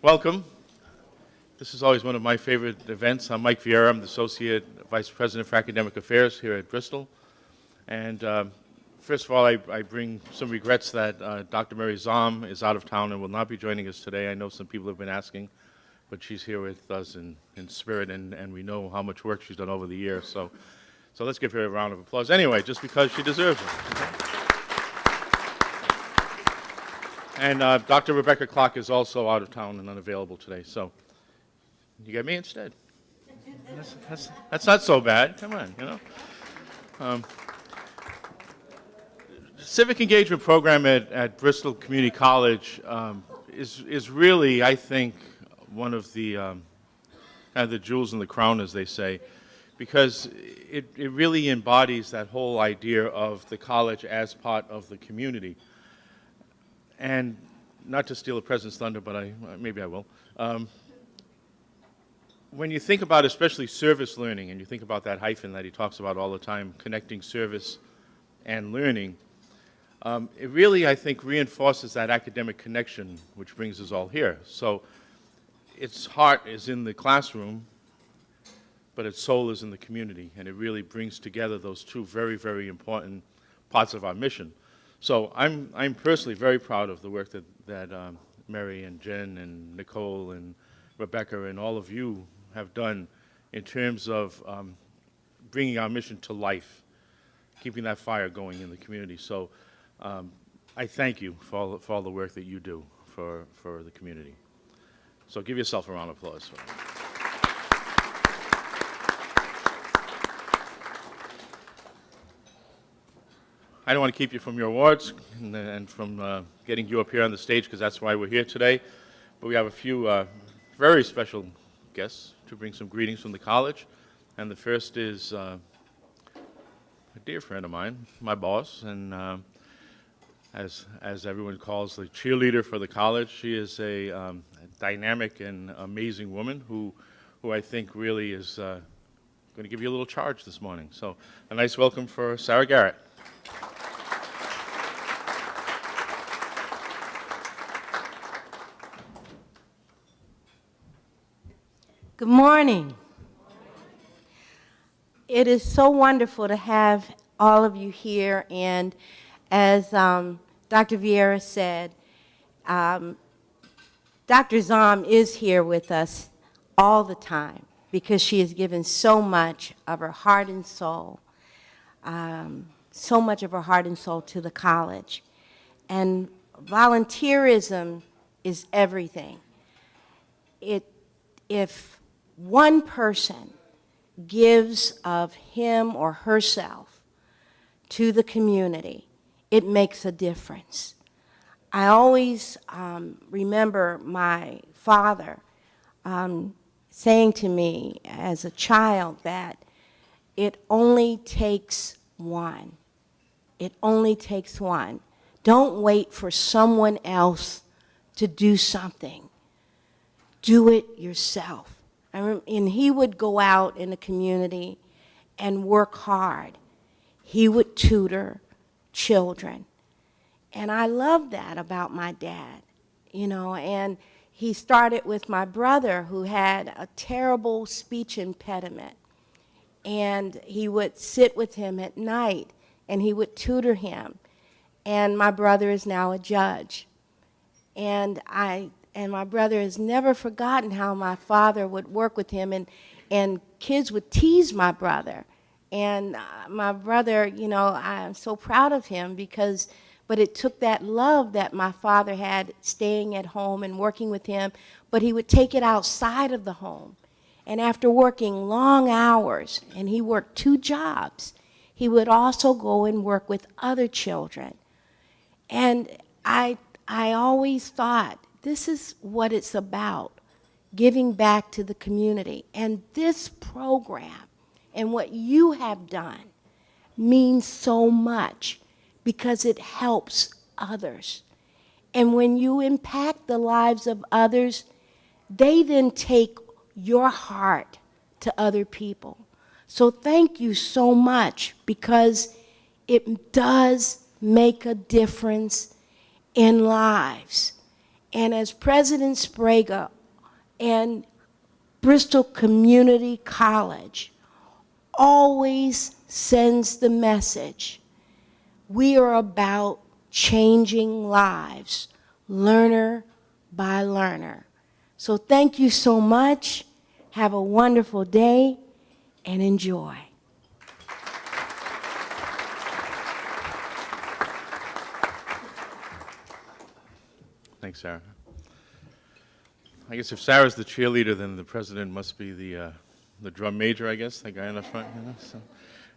Welcome. This is always one of my favorite events. I'm Mike Vieira. I'm the Associate Vice President for Academic Affairs here at Bristol. And um, first of all, I, I, bring some regrets that uh, Dr. Mary Zahm is out of town and will not be joining us today. I know some people have been asking, but she's here with us in, in spirit, and, and we know how much work she's done over the years. So, so let's give her a round of applause anyway, just because she deserves it. And uh, Dr. Rebecca Clark is also out of town and unavailable today, so you get me instead. That's, that's, that's not so bad. Come on, you know. Um, civic engagement program at, at Bristol Community College um, is, is really, I think, one of the um, kind of the jewels in the crown, as they say, because it, it really embodies that whole idea of the college as part of the community and not to steal the president's thunder, but I, maybe I will. Um, when you think about especially service learning, and you think about that hyphen that he talks about all the time, connecting service and learning, um, it really, I think, reinforces that academic connection, which brings us all here. So its heart is in the classroom, but its soul is in the community, and it really brings together those two very, very important parts of our mission. So I'm, I'm personally very proud of the work that, that um, Mary and Jen and Nicole and Rebecca and all of you have done in terms of um, bringing our mission to life, keeping that fire going in the community. So um, I thank you for all, for all the work that you do for, for the community. So give yourself a round of applause. I don't want to keep you from your awards and, and from uh, getting you up here on the stage because that's why we're here today. But we have a few uh, very special guests to bring some greetings from the college. And the first is uh, a dear friend of mine, my boss, and uh, as, as everyone calls the cheerleader for the college. She is a, um, a dynamic and amazing woman who, who I think really is uh, going to give you a little charge this morning. So a nice welcome for Sarah Garrett. Good morning. It is so wonderful to have all of you here. And as um, Dr. Vieira said, um, Dr. Zahm is here with us all the time because she has given so much of her heart and soul, um, so much of her heart and soul to the college. And volunteerism is everything. It, if one person gives of him or herself to the community, it makes a difference. I always um, remember my father um, saying to me as a child that it only takes one. It only takes one. Don't wait for someone else to do something. Do it yourself and he would go out in the community and work hard. He would tutor children. And I love that about my dad, you know, and he started with my brother who had a terrible speech impediment. And he would sit with him at night and he would tutor him. And my brother is now a judge. And I and my brother has never forgotten how my father would work with him and, and kids would tease my brother. And uh, my brother, you know, I'm so proud of him because, but it took that love that my father had staying at home and working with him, but he would take it outside of the home. And after working long hours, and he worked two jobs, he would also go and work with other children. And I, I always thought this is what it's about, giving back to the community. And this program and what you have done means so much because it helps others. And when you impact the lives of others, they then take your heart to other people. So thank you so much because it does make a difference in lives. And as President Sprague and Bristol Community College always sends the message, we are about changing lives, learner by learner. So thank you so much. Have a wonderful day and enjoy. Thanks, Sarah. I guess if Sarah's the cheerleader, then the president must be the, uh, the drum major, I guess, the guy in the front. You know, so.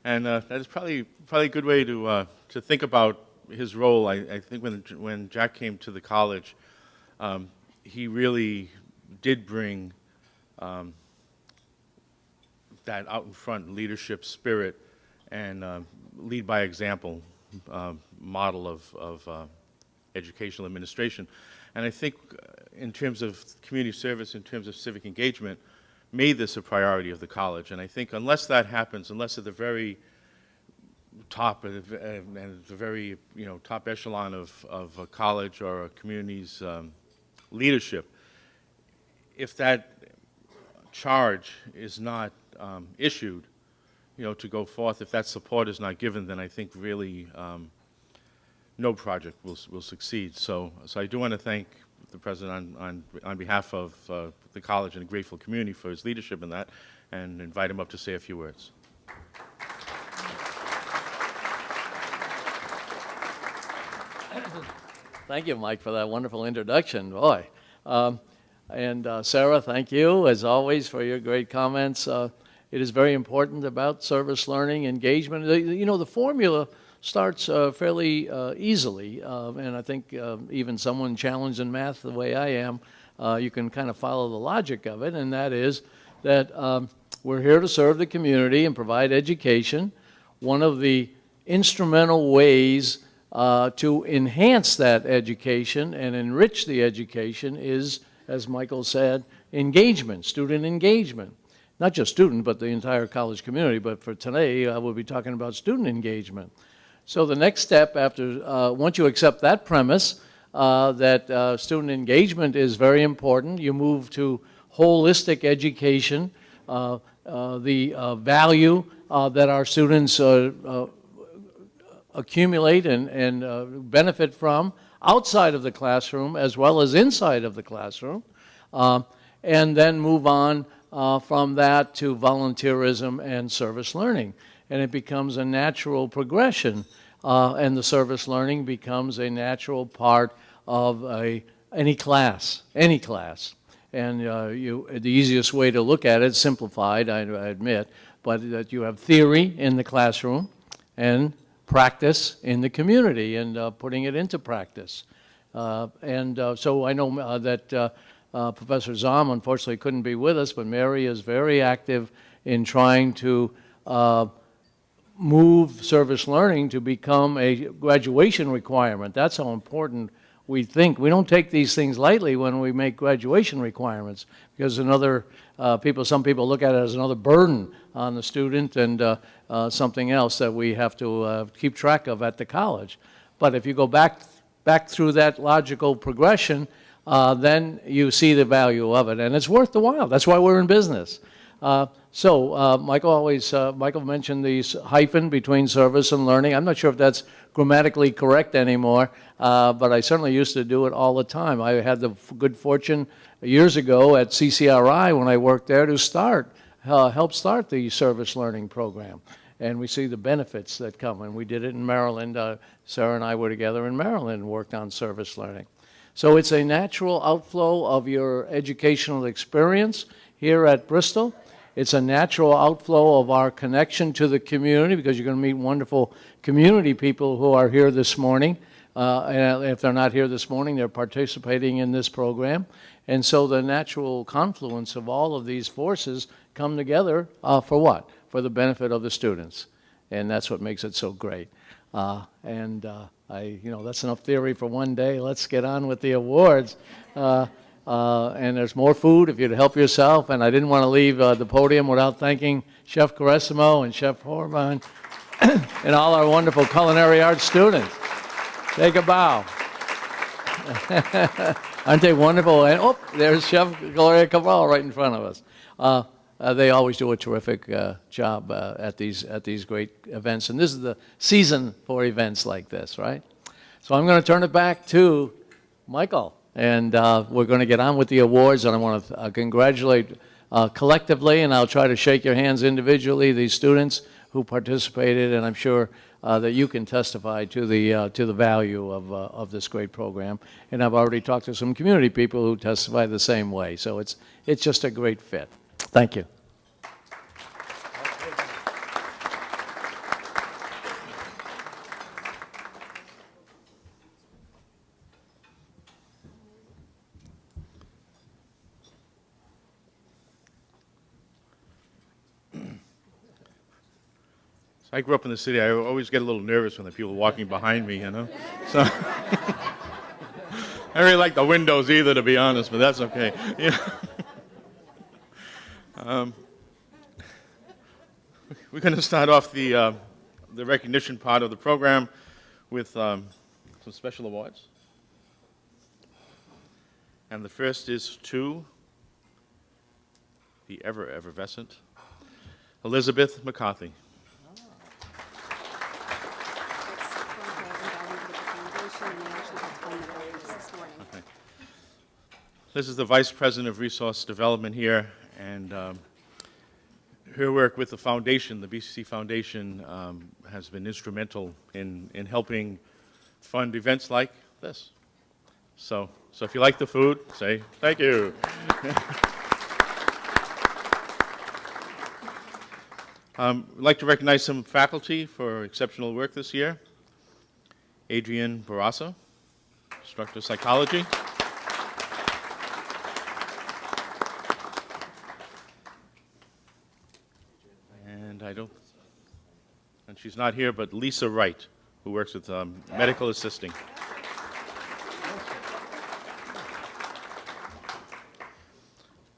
And uh, that is probably, probably a good way to, uh, to think about his role. I, I think when, when Jack came to the college, um, he really did bring um, that out in front leadership spirit and uh, lead by example uh, model of, of uh, educational administration. And I think uh, in terms of community service, in terms of civic engagement, made this a priority of the college. And I think unless that happens, unless at the very top and the very you know top echelon of, of a college or a community's um, leadership, if that charge is not um, issued, you know, to go forth, if that support is not given, then I think really um, no project will, will succeed. So, so I do want to thank the President on, on, on behalf of uh, the college and the grateful community for his leadership in that, and invite him up to say a few words. Thank you, Mike, for that wonderful introduction. Boy. Um, and uh, Sarah, thank you, as always, for your great comments. Uh, it is very important about service learning, engagement. You know, the formula starts uh, fairly uh, easily, uh, and I think uh, even someone challenged in math the way I am, you can kind of follow the logic of it, and that is that um, we're here to serve the community and provide education. One of the instrumental ways uh, to enhance that education and enrich the education is, as Michael said, engagement, student engagement. Not just student, but the entire college community, but for today, I will be talking about student engagement. So the next step after, uh, once you accept that premise, uh, that uh, student engagement is very important, you move to holistic education, uh, uh, the value that our students accumulate and, and uh, benefit from outside of the classroom as well as inside of the classroom, uh, and then move on uh, from that to volunteerism and service learning. And it becomes a natural progression, uh, and the service learning becomes a natural part of a, any class, any class. And uh, you, the easiest way to look at it, simplified, I, I admit, but that you have theory in the classroom and practice in the community and uh, putting it into practice. Uh, and uh, so I know uh, that uh, uh, Professor Zahm unfortunately couldn't be with us, but Mary is very active in trying to move service learning to become a graduation requirement. That's how important we think. We don't take these things lightly when we make graduation requirements because another uh, people, some people look at it as another burden on the student and uh, uh, something else that we have to uh, keep track of at the college. But if you go back, back through that logical progression, uh, then you see the value of it, and it's worth the while. That's why we're in business. So uh, Michael always, uh, Michael mentioned the hyphen between service and learning. I'm not sure if that's grammatically correct anymore, uh, but I certainly used to do it all the time. I had the good fortune years ago at CCRI when I worked there to start, uh, help start the service learning program. And we see the benefits that come. And we did it in Maryland. Uh, Sarah and I were together in Maryland and worked on service learning. So it's a natural outflow of your educational experience here at Bristol. It's a natural outflow of our connection to the community because you're going to meet wonderful community people who are here this morning. Uh, and if they're not here this morning, they're participating in this program. And so the natural confluence of all of these forces come together uh, for what? For the benefit of the students. And that's what makes it so great. Uh, and uh, I, you know, that's enough theory for one day. Let's get on with the awards. Uh, and there's more food if you'd help yourself. And I didn't want to leave uh, the podium without thanking Chef Caressimo and Chef Horman and all our wonderful culinary arts students. Take a bow. Aren't they wonderful? And, oh, there's Chef Gloria Cabral right in front of us. Uh, uh, they always do a terrific uh, job uh, at these at these great events, and this is the season for events like this, right? So I'm going to turn it back to Michael, and uh, we're going to get on with the awards. And I want to uh, congratulate uh, collectively, and I'll try to shake your hands individually. These students who participated, and I'm sure uh, that you can testify to the uh, to the value of uh, of this great program. And I've already talked to some community people who testify the same way. So it's it's just a great fit. Thank you. I grew up in the city. I always get a little nervous when the people walking behind me, you know? So I really like the windows either, to be honest, but that's okay. Yeah. um, we're going to start off the, uh, the recognition part of the program with um, some special awards. And the first is to the ever effervescent Elizabeth McCarthy. This is the Vice President of Resource Development here, and um, her work with the foundation, the BCC Foundation, um, has been instrumental in, in helping fund events like this. So, so if you like the food, say thank you. um, I'd like to recognize some faculty for exceptional work this year. Adrian Barassa, instructor of psychology. And I don't, and she's not here, but Lisa Wright, who works with um, medical assisting.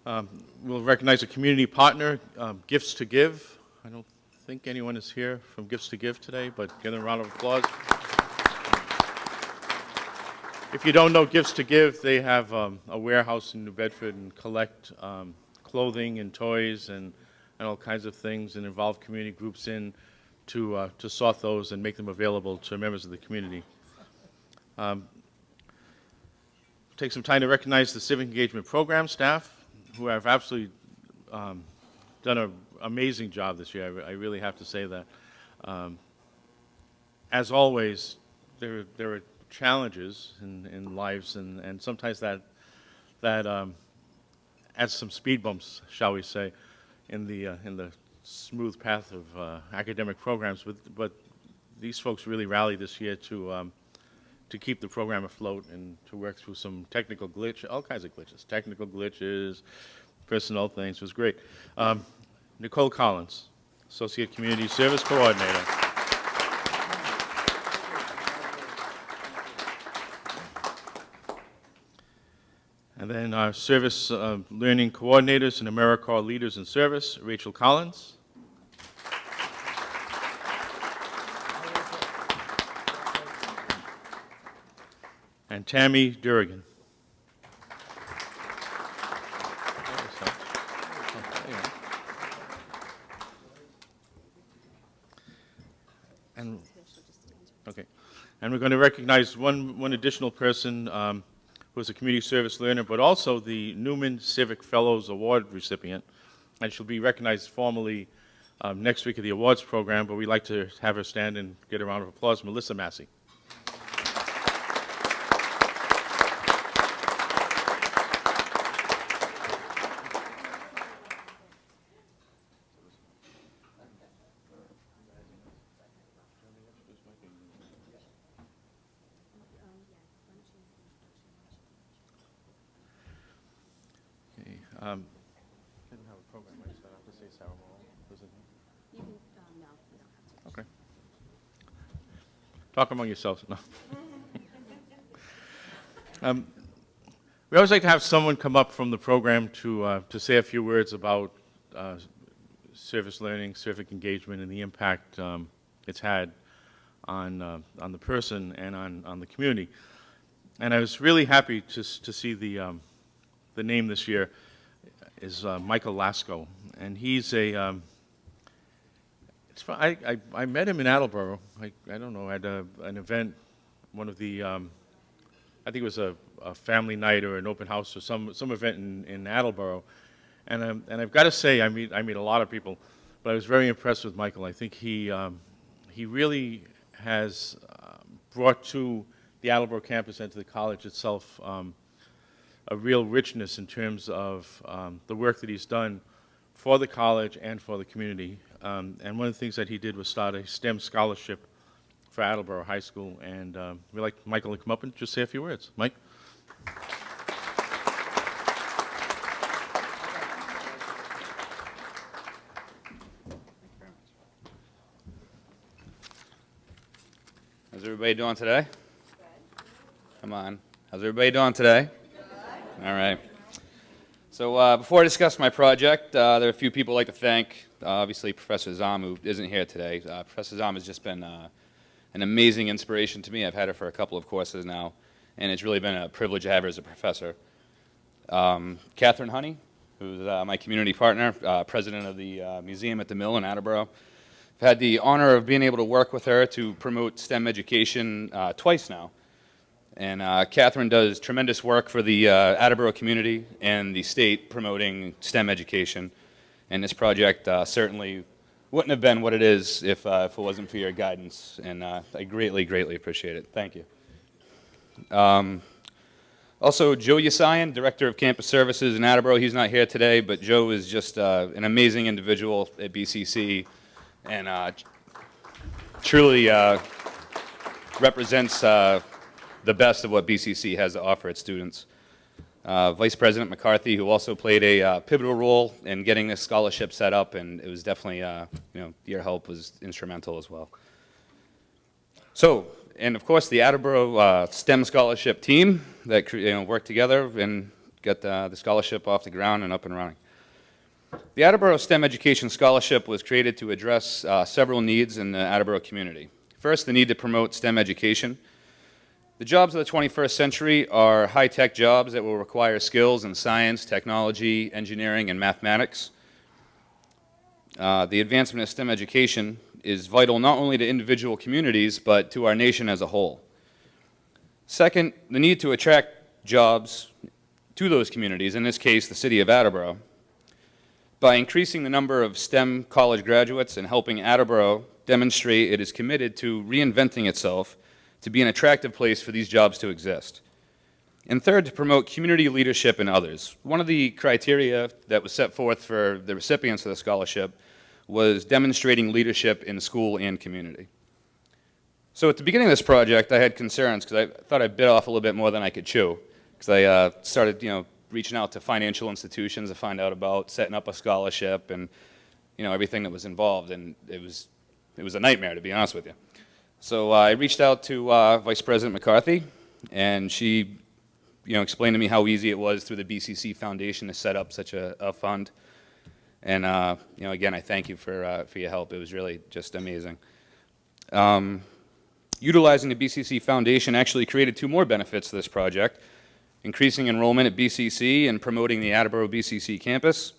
Um, We'll recognize a community partner, um, Gifts to Give. I don't think anyone is here from Gifts to Give today, but give them a round of applause. If you don't know Gifts to Give, they have um, a warehouse in New Bedford and collect um, clothing and toys and, and all kinds of things and involve community groups in to, uh, to sort those and make them available to members of the community. Um, Take some time to recognize the civic engagement program staff who have absolutely um, done an amazing job this year. I, I really have to say that. Um, as always, there, there are challenges in, in lives, and, and sometimes that, that um, adds some speed bumps, shall we say, in the, uh, in the smooth path of uh, academic programs. But, but these folks really rallied this year to, um, to keep the program afloat and to work through some technical glitch, all kinds of glitches, technical glitches, personnel things. It was great. Um, Nicole Collins, Associate Community Service Coordinator. And then our Service uh, Learning Coordinators and AmeriCorps Leaders in Service, Rachel Collins. And Tammy Durrigan. And, okay. And we're going to recognize one, one additional person um, who is a community service learner, but also the Newman Civic Fellows Award recipient. And she'll be recognized formally um, next week at the awards program, but we'd like to have her stand and get a round of applause. Melissa Massey. Okay, um, Didn't have a program, right, so I have to say Sarah Wall. Does it- You can, um, no, you don't have to. Okay. Talk among yourselves. No. Um, We always like to have someone come up from the program to, uh, to say a few words about uh, service learning, civic engagement, and the impact um, it's had on, uh, on the person and on, on the community. and I was really happy to, to see the, um, the name this year is uh, Michael Lasco, and he's a, um, I, I, I met him in Attleboro, I, I don't know, at a, an event, one of the, um, I think it was a, a family night or an open house or some, some event in, in Attleboro. And, um, and I've got to say, I meet, I meet a lot of people, but I was very impressed with Michael. I think he, um, he really has um, brought to the Attleboro campus and to the college itself um, a real richness in terms of um, the work that he's done for the college and for the community. Um, and one of the things that he did was start a STEM scholarship for Attleboro High School. And um, we'd like Michael to come up and just say a few words. Mike? How's everybody doing today? Come on. How's everybody doing today? All right. So uh, before I discuss my project, uh, there are a few people I'd like to thank. Uh, obviously, Professor Zahm, who isn't here today. Uh, Professor Zahm has just been uh, an amazing inspiration to me. I've had her for a couple of courses now, and it's really been a privilege to have her as a professor. Um, Catherine Honey, who's uh, my community partner, president of the museum at the Mill in Attleboro. I've had the honor of being able to work with her to promote STEM education twice now. And uh, Catherine does tremendous work for the uh, Attleboro community and the state promoting STEM education. And this project uh, certainly wouldn't have been what it is if, uh, if it wasn't for your guidance. And uh, I greatly, greatly appreciate it. Thank you. Um, also, Joe Yasayan, Director of Campus Services in Attleboro. He's not here today, but Joe is just uh, an amazing individual at BCC and truly represents the best of what BCC has to offer its students. Uh, Vice President McCarthy, who also played a uh, pivotal role in getting this scholarship set up, and it was definitely, uh, you know, your help was instrumental as well. So, and of course, the Attleboro uh, STEM scholarship team that you know, worked together and got uh, the scholarship off the ground and up and running. The Attleboro STEM Education Scholarship was created to address uh, several needs in the Attleboro community. First, the need to promote STEM education. The jobs of the 21st century are high-tech jobs that will require skills in science, technology, engineering, and mathematics. Uh, the advancement of STEM education is vital not only to individual communities, but to our nation as a whole. Second, the need to attract jobs to those communities, in this case, the city of Attleboro, by increasing the number of STEM college graduates and helping Attleboro demonstrate it is committed to reinventing itself to be an attractive place for these jobs to exist. And third, to promote community leadership in others. One of the criteria that was set forth for the recipients of the scholarship was demonstrating leadership in school and community. So at the beginning of this project, I had concerns because I thought I bit off a little bit more than I could chew. Because I uh, started, you know, reaching out to financial institutions to find out about setting up a scholarship and, you know, everything that was involved. And it was, it was a nightmare, to be honest with you. So uh, I reached out to uh, Vice President McCarthy, and she, you know, explained to me how easy it was through the BCC Foundation to set up such a, a fund. And, uh, you know, again, I thank you for, uh, for your help. It was really just amazing. Um, utilizing the BCC Foundation actually created two more benefits to this project, increasing enrollment at BCC and promoting the Attleboro BCC campus.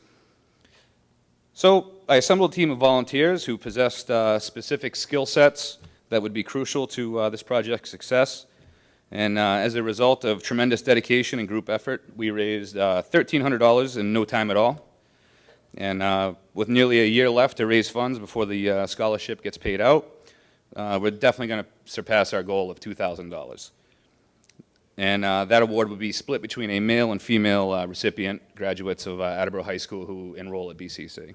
So I assembled a team of volunteers who possessed uh, specific skill sets that would be crucial to uh, this project's success. And uh, as a result of tremendous dedication and group effort, we raised uh, $1,300 in no time at all. And uh, with nearly a year left to raise funds before the uh, scholarship gets paid out, uh, we're definitely going to surpass our goal of $2,000. And uh, that award would be split between a male and female uh, recipient, graduates of uh, Attleboro High School who enroll at BCC.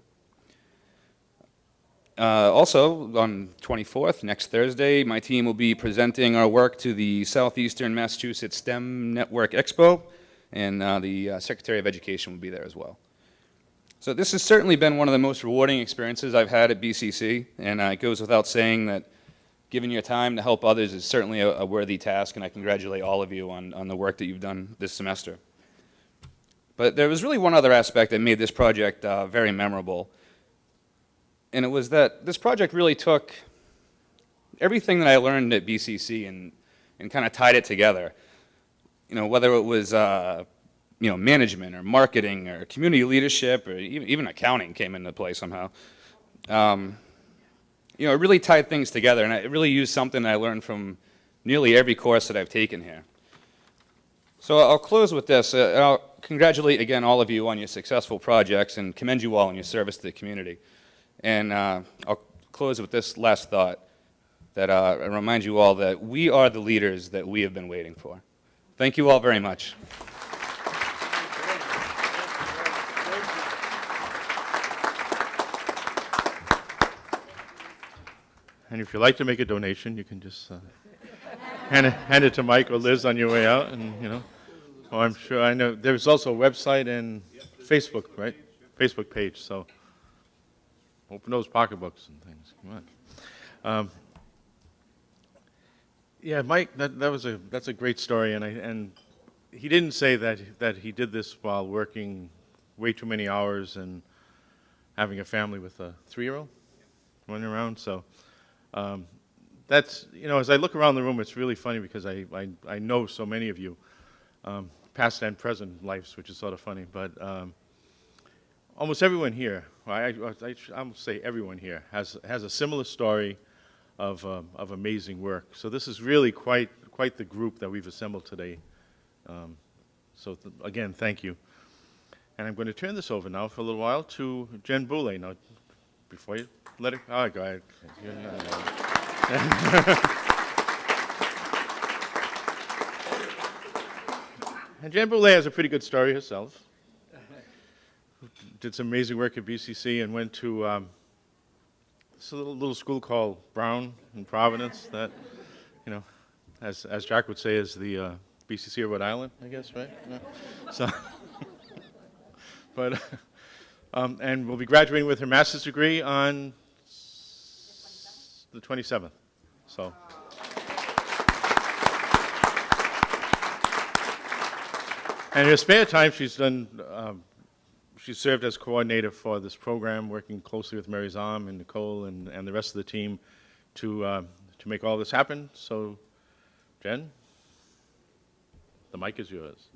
Uh, also, on 24th, next Thursday, my team will be presenting our work to the Southeastern Massachusetts STEM Network Expo, and uh, the uh, Secretary of Education will be there as well. So this has certainly been one of the most rewarding experiences I've had at BCC, and uh, it goes without saying that giving your time to help others is certainly a, a worthy task, and I congratulate all of you on, on the work that you've done this semester. But there was really one other aspect that made this project uh, very memorable, and it was that this project really took everything that I learned at BCC and, and kind of tied it together. you know, whether it was, uh, you know, management or marketing or community leadership or even, even accounting came into play somehow. Um, you know, it really tied things together, and I really used something I learned from nearly every course that I've taken here. So I'll close with this. Uh, and I'll congratulate again all of you on your successful projects and commend you all on your service to the community. And uh, I'll close with this last thought that uh, I remind you all that we are the leaders that we have been waiting for. Thank you all very much. And if you'd like to make a donation, you can just uh, hand, it, hand it to Mike or Liz on your way out, and you know. Oh, I'm sure. I know there's also a website and Facebook, right? Facebook page. So open those pocketbooks and things. Come on. Um, yeah, Mike, that, that was a that's a great story, and I and he didn't say that that he did this while working way too many hours and having a family with a three-year-old running around. So um, that's you know, as I look around the room, it's really funny because I I, I know so many of you, um, past and present lives, which is sort of funny, but. Um, almost everyone here, I, I, I say everyone here, has, has a similar story of, um, of amazing work. So this is really quite, quite the group that we've assembled today. Um, so th again, thank you. And I'm going to turn this over now for a little while to Jen Boulay. Now, before you let it, oh, go ahead. and Jen Boulay has a pretty good story herself did some amazing work at BCC and went to um, this little, little school called Brown in Providence that, you know, as, as Jack would say, is the uh, BCC of Rhode Island, I guess, right? So, but, um, and we'll be graduating with her master's degree on the 27th. So. And in her spare time, she's done um, she served as coordinator for this program, working closely with Mary Zahm and Nicole and, and the rest of the team to, uh, to make all this happen. So, Jen, the mic is yours.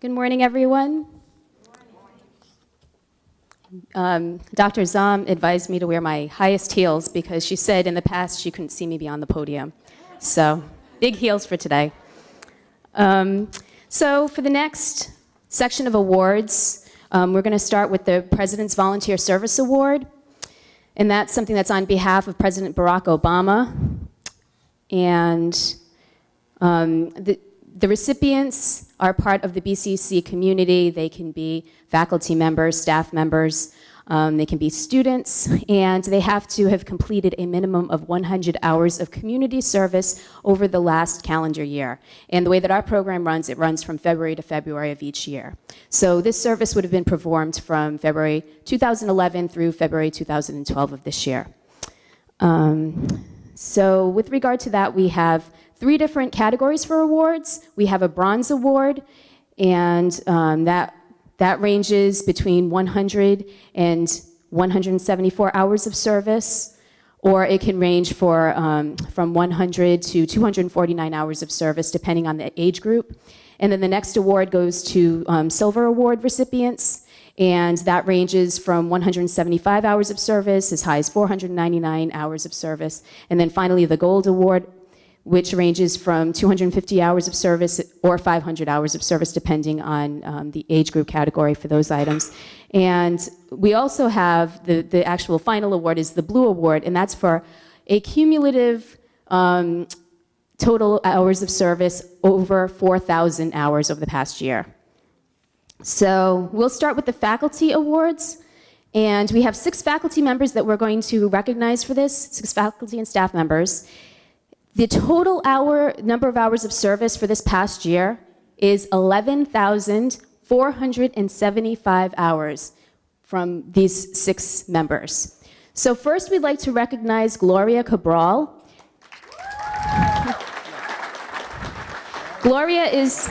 Good morning, everyone. Um, Dr. Zahm advised me to wear my highest heels because she said in the past she couldn't see me beyond the podium. So, big heels for today. Um, so for the next section of awards, um, we're going to start with the President's Volunteer Service Award. And that's something that's on behalf of President Barack Obama. And um, the, the recipients are part of the BCC community. They can be faculty members, staff members, um, they can be students, and they have to have completed a minimum of 100 hours of community service over the last calendar year. And the way that our program runs, it runs from February to February of each year. So this service would have been performed from February 2011 through February 2012 of this year. Um, so with regard to that, we have three different categories for awards. We have a bronze award, and um, that that ranges between 100 and 174 hours of service, or it can range for, um, from 100 to 249 hours of service, depending on the age group. And then the next award goes to um, Silver Award recipients, and that ranges from 175 hours of service as high as 499 hours of service. And then finally, the Gold Award which ranges from 250 hours of service or 500 hours of service, depending on um, the age group category for those items. And we also have the, the actual final award is the Blue Award, and that's for a cumulative um, total hours of service over 4,000 hours over the past year. So we'll start with the faculty awards. And we have six faculty members that we're going to recognize for this, six faculty and staff members. The total hour number of hours of service for this past year is 11,475 hours from these six members. So first we'd like to recognize Gloria Cabral. Gloria is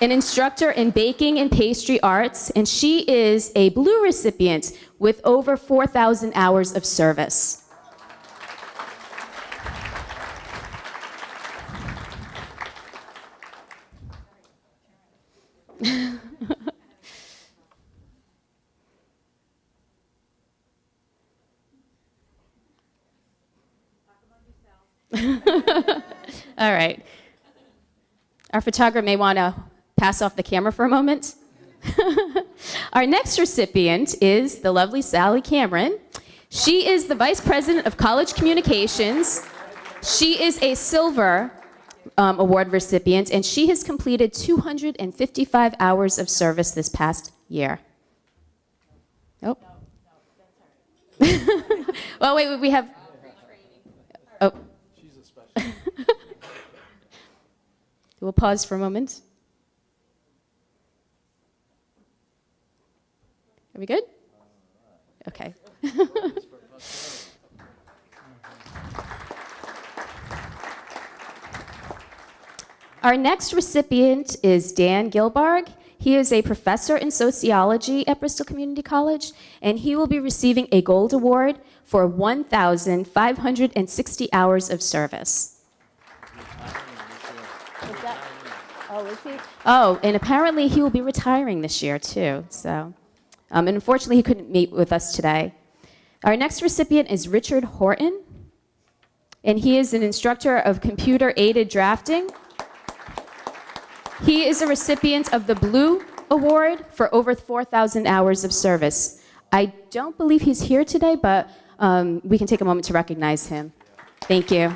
an instructor in baking and pastry arts, and she is a blue recipient with over 4,000 hours of service. All right. Our photographer may want to pass off the camera for a moment. Our next recipient is the lovely Sally Cameron. She is the Vice President of College Communications. She is a Silver um, Award recipient, and she has completed 255 hours of service this past year. Oh. well, wait, wait, we have. Oh. She's a special. We'll pause for a moment. Are we good? Okay. Our next recipient is Dan Gilbarg. He is a professor in sociology at Bristol Community College, and he will be receiving a gold award for 1,560 hours of service. Oh, is he? Oh, and apparently he will be retiring this year too. So, um, and unfortunately, he couldn't meet with us today. Our next recipient is Richard Horton, and he is an instructor of computer-aided drafting. He is a recipient of the Blue Award for over 4,000 hours of service. I don't believe he's here today, but um, we can take a moment to recognize him. Thank you.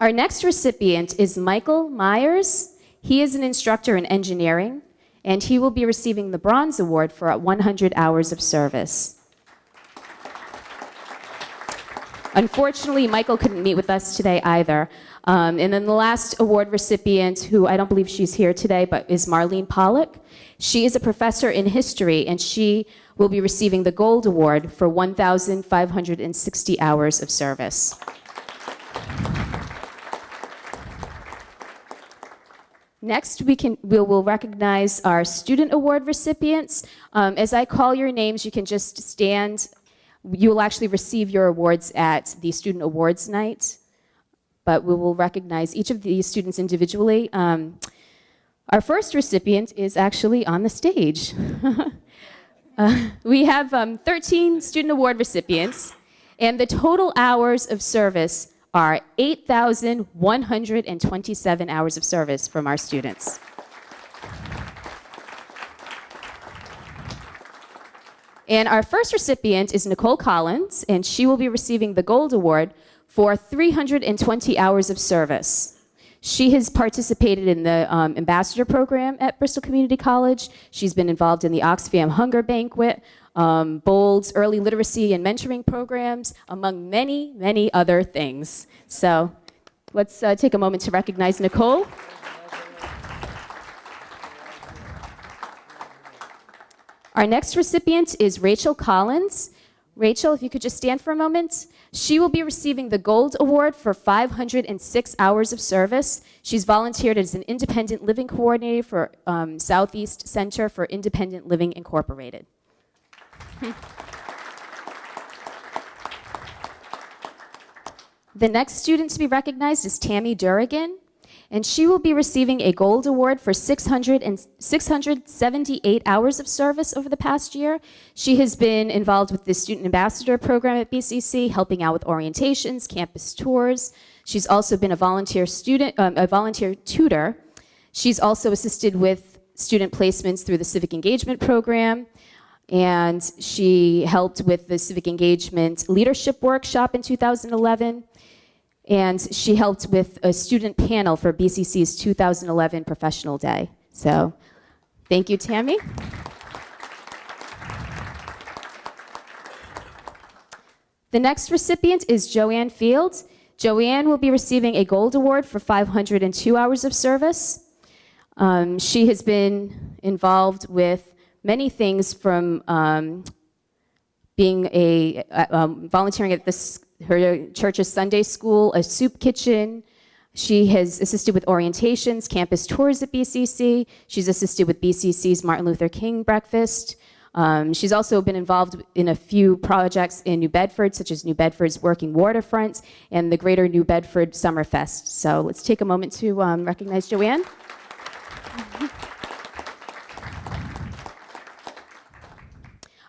Our next recipient is Michael Myers. He is an instructor in engineering, and he will be receiving the Bronze Award for 100 hours of service. Unfortunately, Michael couldn't meet with us today either. Um, and then the last award recipient, who I don't believe she's here today, but is Marlene Pollock. She is a professor in history, and she will be receiving the Gold Award for 1,560 hours of service. Next, we, can, we will recognize our Student Award recipients. Um, as I call your names, you can just stand. You will actually receive your awards at the Student Awards Night, but we will recognize each of these students individually. Um, our first recipient is actually on the stage. uh, we have um, 13 Student Award recipients, and the total hours of service are 8,127 hours of service from our students. And our first recipient is Nicole Collins, and she will be receiving the Gold Award for 320 hours of service. She has participated in the um, ambassador program at Bristol Community College. She's been involved in the Oxfam Hunger Banquet, um, BOLD's early literacy and mentoring programs, among many, many other things. So let's uh, take a moment to recognize Nicole. Our next recipient is Rachel Collins. Rachel, if you could just stand for a moment. She will be receiving the Gold Award for 506 hours of service. She's volunteered as an independent living coordinator for um, Southeast Center for Independent Living Incorporated. the next student to be recognized is Tammy Durrigan, and she will be receiving a gold award for 600 and 678 hours of service over the past year. She has been involved with the Student Ambassador Program at BCC, helping out with orientations, campus tours. She's also been a volunteer student, um, a volunteer tutor. She's also assisted with student placements through the Civic Engagement Program and she helped with the civic engagement leadership workshop in 2011 and she helped with a student panel for BCC's 2011 professional day. So thank you, Tammy. The next recipient is Joanne Fields. Joanne will be receiving a gold award for 502 hours of service. Um, she has been involved with many things from um, being a uh, um, volunteering at this her church's Sunday school, a soup kitchen. She has assisted with orientations, campus tours at BCC. She's assisted with BCC's Martin Luther King breakfast. Um, she's also been involved in a few projects in New Bedford, such as New Bedford's Working Waterfront and the Greater New Bedford Summerfest. So let's take a moment to um, recognize Joanne.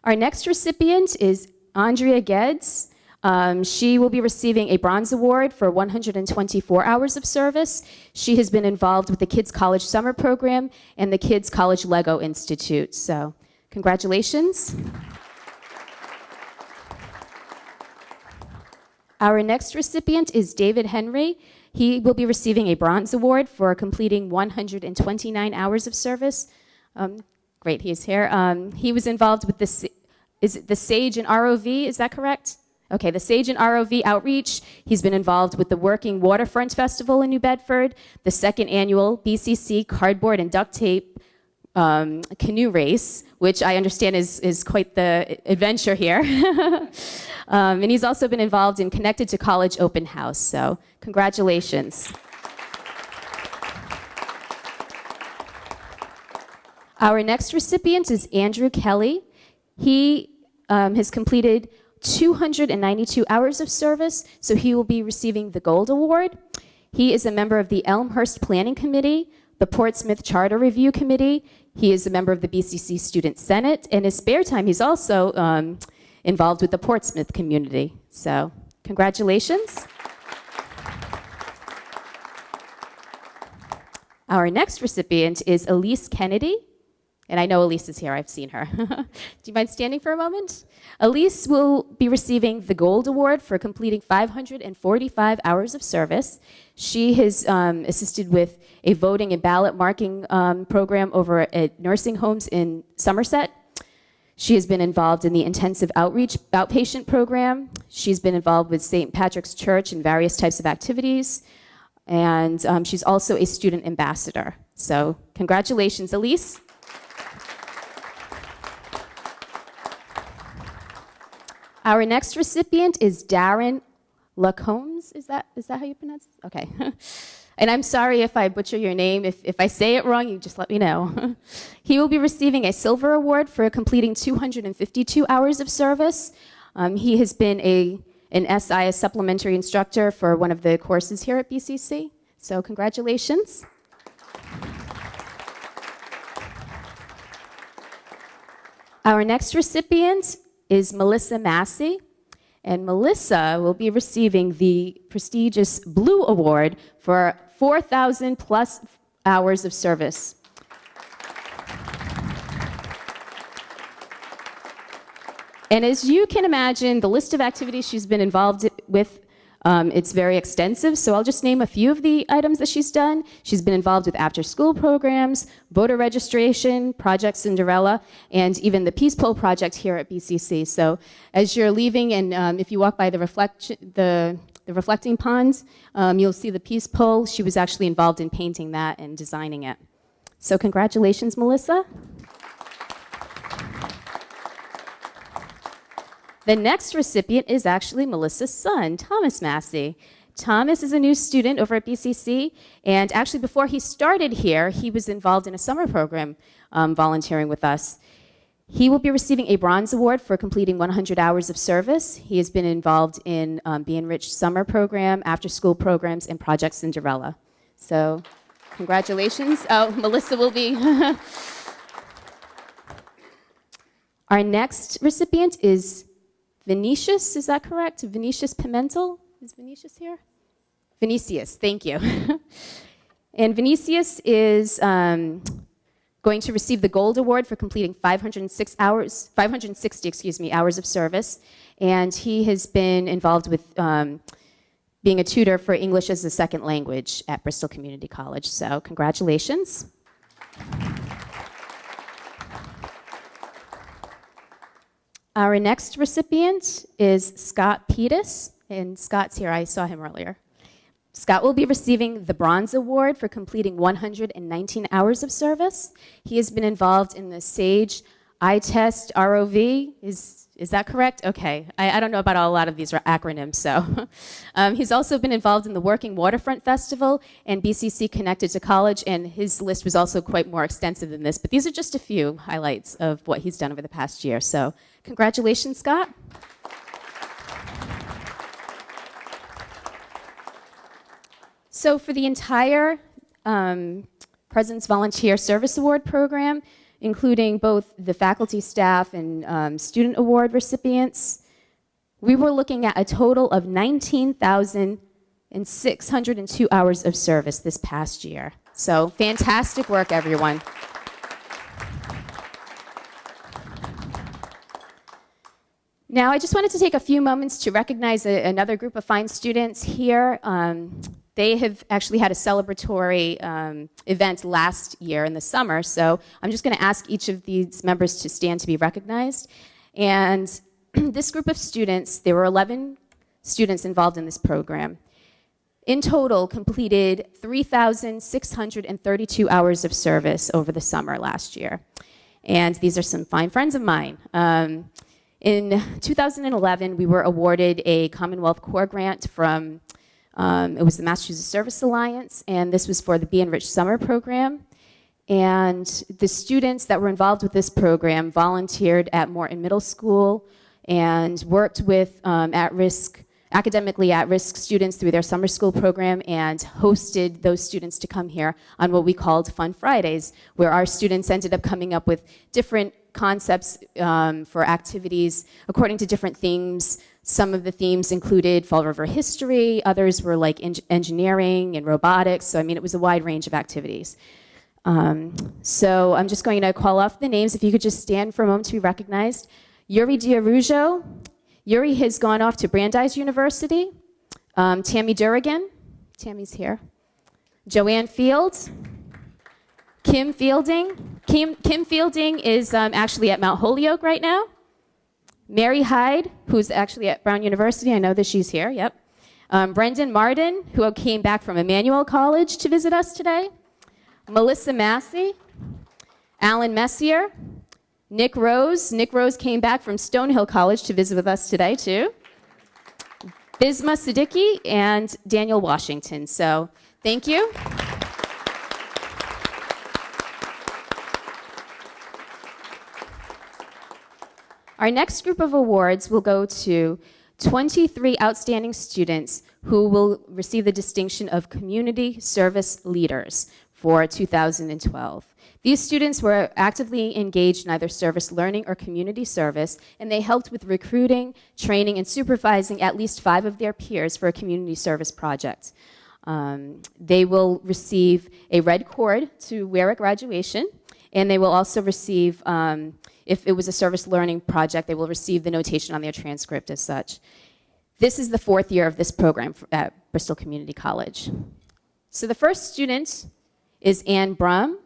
Our next recipient is Andrea Geddes. Um, she will be receiving a bronze award for 124 hours of service. She has been involved with the Kids College Summer Program and the Kids College Lego Institute. So, congratulations. Our next recipient is David Henry. He will be receiving a bronze award for completing 129 hours of service. Um, great, he's here. Um, he was involved with the, is it the SAGE and ROV, is that correct? Okay, the SAGE and ROV outreach. He's been involved with the Working Waterfront Festival in New Bedford, the second annual BCC Cardboard and Duct Tape um, canoe race, which I understand is, is quite the adventure here. um, and he's also been involved in Connected to College Open House, so congratulations. Our next recipient is Andrew Kelly. He um, has completed 292 hours of service, so he will be receiving the Gold Award. He is a member of the Elmhurst Planning Committee, the Portsmouth Charter Review Committee. He is a member of the BCC Student Senate. In his spare time, he's also um, involved with the Portsmouth community. So, congratulations. Our next recipient is Elise Kennedy. And I know Elise is here, I've seen her. Do you mind standing for a moment? Elise will be receiving the Gold Award for completing 545 hours of service. She has um, assisted with a voting and ballot marking um, program over at nursing homes in Somerset. She has been involved in the intensive outreach outpatient program. She's been involved with St. Patrick's Church in various types of activities. And um, she's also a student ambassador. So, congratulations, Elise. Our next recipient is Darren Lacombs. Is that, is that how you pronounce it? Okay. and I'm sorry if I butcher your name. If, if I say it wrong, you just let me know. he will be receiving a silver award for completing 252 hours of service. Um, he has been a, an SI, a supplementary instructor for one of the courses here at BCC. So congratulations. Our next recipient is Melissa Massey. And Melissa will be receiving the prestigious Blue Award for 4,000 plus hours of service. And as you can imagine, the list of activities she's been involved with um, it's very extensive, so I'll just name a few of the items that she's done. She's been involved with after-school programs, voter registration, Project Cinderella, and even the Peace Pole project here at BCC. So as you're leaving, and um, if you walk by the, reflect the, the reflecting ponds, um, you'll see the Peace Pole. She was actually involved in painting that and designing it. So congratulations, Melissa. The next recipient is actually Melissa's son, Thomas Massey. Thomas is a new student over at BCC, and actually before he started here, he was involved in a summer program um, volunteering with us. He will be receiving a bronze award for completing 100 hours of service. He has been involved in um, the Enriched Summer Program, after school programs, and Project Cinderella. So, congratulations. Oh, Melissa will be. Our next recipient is Vinicius, is that correct? Vinicius Pimentel? Is Vinicius here? Vinicius, thank you. and Vinicius is um, going to receive the Gold Award for completing 506 hours, 560, excuse me, hours of service. And he has been involved with um, being a tutor for English as a second language at Bristol Community College. So congratulations. Our next recipient is Scott Pettis, and Scott's here. I saw him earlier. Scott will be receiving the Bronze Award for completing 119 hours of service. He has been involved in the SAGE iTest ROV. Is, Is that correct? Okay. I, I don't know about a lot of these are acronyms, so. um, he's also been involved in the Working Waterfront Festival and BCC Connected to College, and his list was also quite more extensive than this, but these are just a few highlights of what he's done over the past year. So, congratulations, Scott. So, for the entire um, President's Volunteer Service Award program, including both the faculty, staff, and um, student award recipients, we were looking at a total of 19,602 hours of service this past year. So, fantastic work, everyone. Now, I just wanted to take a few moments to recognize a, another group of fine students here. Um, they have actually had a celebratory um, event last year in the summer, so I'm just going to ask each of these members to stand to be recognized. And this group of students, there were 11 students involved in this program, in total completed 3,632 hours of service over the summer last year. And these are some fine friends of mine. Um, in 2011, we were awarded a Commonwealth Corps Grant from, um, it was the Massachusetts Service Alliance, and this was for the Be Enriched Summer Program. And the students that were involved with this program volunteered at Morton Middle School and worked with um, at-risk, academically at-risk students through their summer school program and hosted those students to come here on what we called Fun Fridays, where our students ended up coming up with different concepts um, for activities according to different themes. Some of the themes included Fall River history, others were like en engineering and robotics, so I mean it was a wide range of activities. Um, so I'm just going to call off the names. If you could just stand for a moment to be recognized. Yuri Diarujo. Yuri has gone off to Brandeis University. Um, Tammy Durrigan. Tammy's here. Joanne Fields. Kim Fielding. Kim, Kim Fielding is um, actually at Mount Holyoke right now. Mary Hyde, who's actually at Brown University. I know that she's here, yep. Um, Brendan Martin, who came back from Emmanuel College to visit us today. Melissa Massey. Alan Messier. Nick Rose. Nick Rose came back from Stonehill College to visit with us today, too. Bisma Siddiqui and Daniel Washington. So, thank you. Our next group of awards will go to 23 outstanding students who will receive the distinction of Community Service Leaders for 2012. These students were actively engaged in either service learning or community service, and they helped with recruiting, training, and supervising at least five of their peers for a community service project. Um, they will receive a red cord to wear at graduation, and they will also receive um, if it was a service learning project, they will receive the notation on their transcript as such. This is the fourth year of this program at Bristol Community College. So the first student is Anne Brum.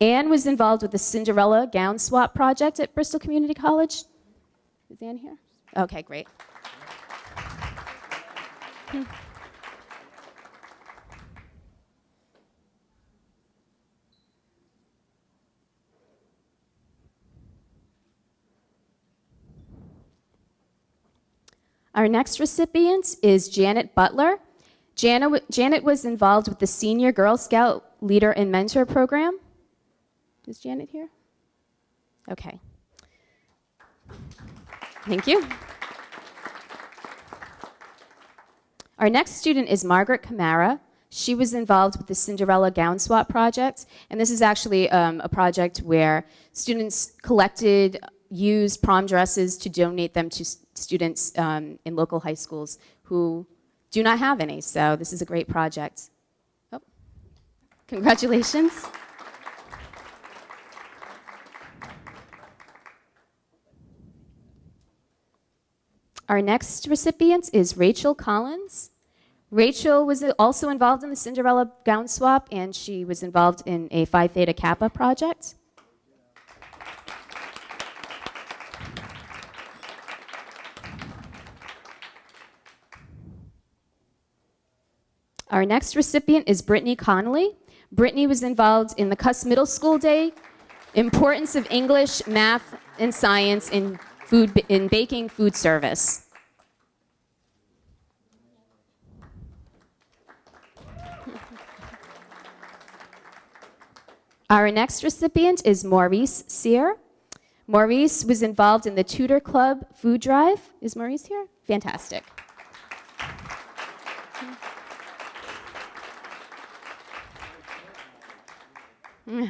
Anne was involved with the Cinderella gown swap project at Bristol Community College. Is Anne here? Okay, great. Our next recipient is Janet Butler. Janet was involved with the Senior Girl Scout Leader and Mentor Program. Is Janet here? Okay. Thank you. Our next student is Margaret Camara. She was involved with the Cinderella Gown Swap Project, and this is actually um, a project where students collected used prom dresses to donate them to students um, in local high schools who do not have any. So this is a great project. Congratulations. Our next recipient is Rachel Collins. Rachel was also involved in the Cinderella gown swap, and she was involved in a Phi Theta Kappa project. Our next recipient is Brittany Connolly. Brittany was involved in the Kuss Middle School Day, importance of English, math, and science in food, in baking food service. Our next recipient is Maurice Sear. Maurice was involved in the Tutor Club food drive. Is Maurice here? Fantastic.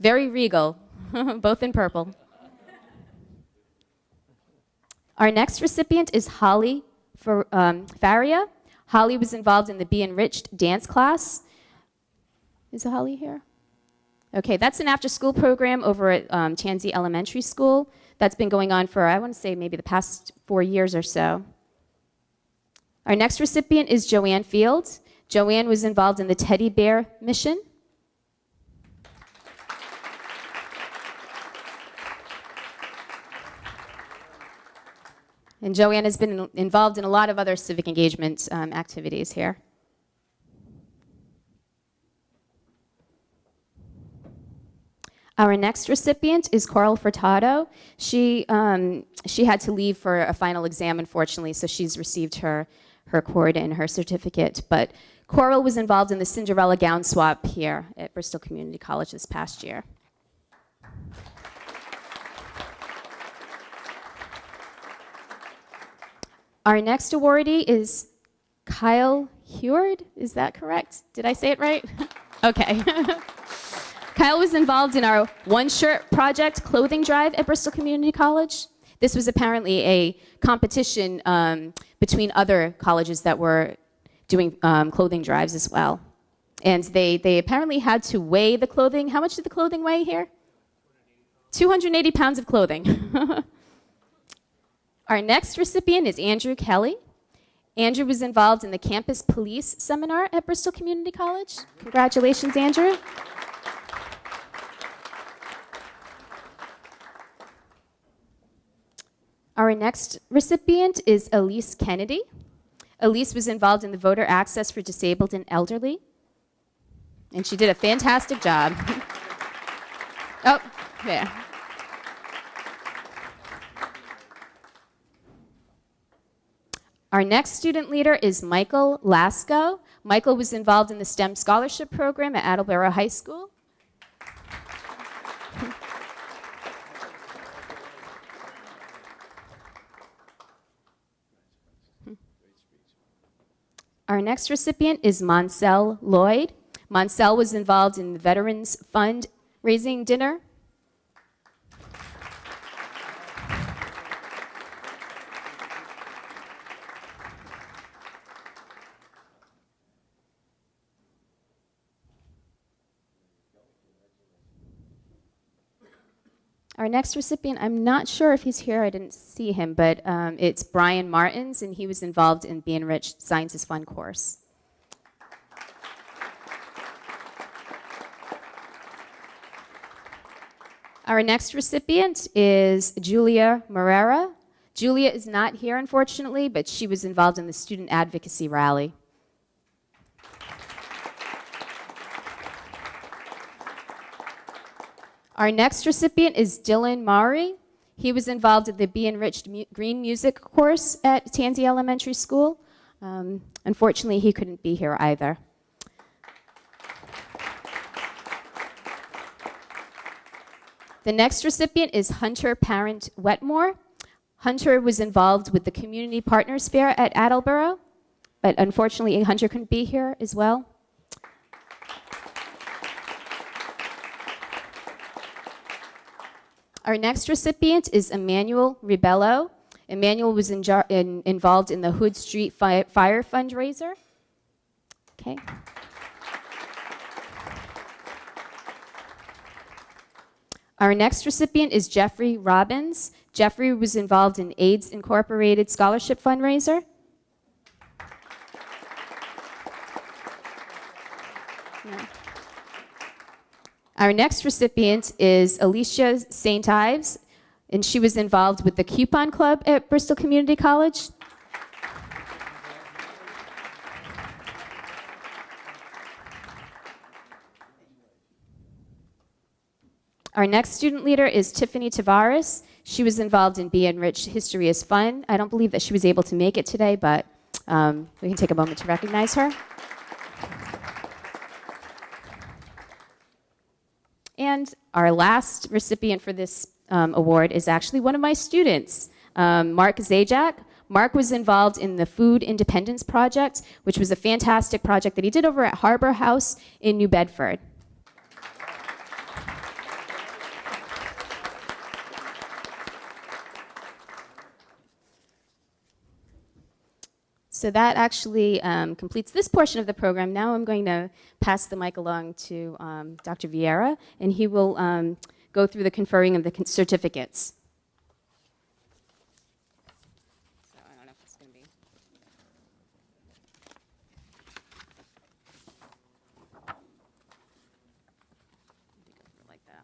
Very regal, both in purple. Our next recipient is Holly Fer- um, Faria. Holly was involved in the Be Enriched dance class. Is Holly here? Okay, that's an after school program over at um, Tansey Elementary School that's been going on for, I want to say, maybe the past four years or so. Our next recipient is Joanne Fields. Joanne was involved in the Teddy Bear Mission. And Joanne has been involved in a lot of other civic engagement um, activities here. Our next recipient is Coral Furtado. She, um, she had to leave for a final exam, unfortunately, so she's received her, her cord and her certificate. But Coral was involved in the Cinderella gown swap here at Bristol Community College this past year. Our next awardee is Kyle Heward. Is that correct? Did I say it right? okay. Kyle was involved in our One Shirt Project clothing drive at Bristol Community College. This was apparently a competition um, between other colleges that were doing um, clothing drives as well. And they, they apparently had to weigh the clothing. How much did the clothing weigh here? 280 pounds of clothing. Our next recipient is Andrew Kelly. Andrew was involved in the campus police seminar at Bristol Community College. Congratulations, Andrew. Our next recipient is Elise Kennedy. Elise was involved in the voter access for disabled and elderly, and she did a fantastic job. oh, yeah. Our next student leader is Michael Lasco. Michael was involved in the STEM scholarship program at Attleboro High School. Our next recipient is Monsell Lloyd. Monsell was involved in the Veterans Fund raising dinner. Our next recipient, I'm not sure if he's here, I didn't see him, but um, it's Brian Martins, and he was involved in Be Enriched Sciences Fund course. Our next recipient is Julia Morera. Julia is not here, unfortunately, but she was involved in the student advocacy rally. Our next recipient is Dylan Maury. He was involved in the Be Enriched Mu Green Music course at Tansey Elementary School. Um, unfortunately, he couldn't be here either. The next recipient is Hunter Parent Wetmore. Hunter was involved with the Community Partners Fair at Attleboro, but unfortunately, Hunter couldn't be here as well. Our next recipient is Emmanuel Ribello. Emmanuel was in in, involved in the Hood Street Fi Fire fundraiser. Okay. Our next recipient is Jeffrey Robbins. Jeffrey was involved in AIDS Incorporated Scholarship Fundraiser. Our next recipient is Alicia St. Ives, and she was involved with the Coupon Club at Bristol Community College. Our next student leader is Tiffany Tavares. She was involved in Be Enriched History is Fun. I don't believe that she was able to make it today, but um, we can take a moment to recognize her. And our last recipient for this um, award is actually one of my students, um, Mark Zajac. Mark was involved in the Food Independence Project, which was a fantastic project that he did over at Harbor House in New Bedford. So that actually um, completes this portion of the program. Now I'm going to pass the mic along to um, Dr. Vieira, and he will um, go through the conferring of the certificates. So I don't know if it's going to be. Like that.